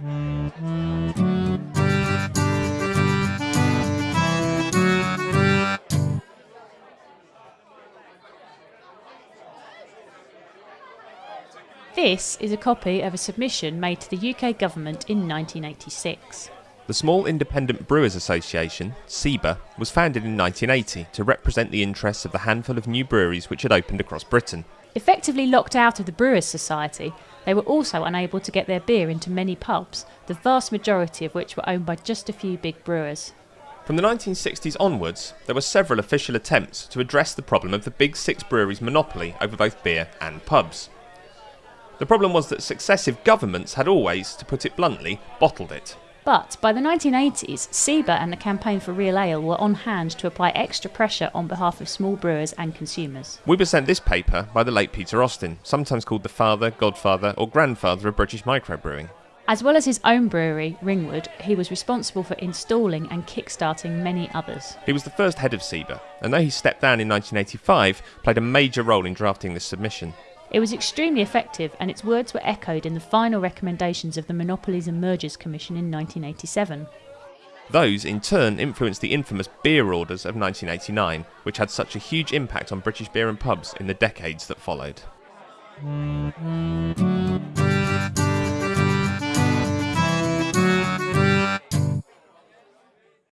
This is a copy of a submission made to the UK government in 1986. The Small Independent Brewers Association, SIBA, was founded in 1980 to represent the interests of the handful of new breweries which had opened across Britain. Effectively locked out of the Brewers' Society, they were also unable to get their beer into many pubs, the vast majority of which were owned by just a few big brewers. From the 1960s onwards, there were several official attempts to address the problem of the big six breweries' monopoly over both beer and pubs. The problem was that successive governments had always, to put it bluntly, bottled it. But by the 1980s, SIBA and the Campaign for Real Ale were on hand to apply extra pressure on behalf of small brewers and consumers. We were sent this paper by the late Peter Austin, sometimes called the father, godfather, or grandfather of British microbrewing. As well as his own brewery, Ringwood, he was responsible for installing and kick-starting many others. He was the first head of SIBA, and though he stepped down in 1985, played a major role in drafting this submission. It was extremely effective, and its words were echoed in the final recommendations of the Monopolies and Mergers Commission in 1987. Those, in turn, influenced the infamous beer orders of 1989, which had such a huge impact on British beer and pubs in the decades that followed.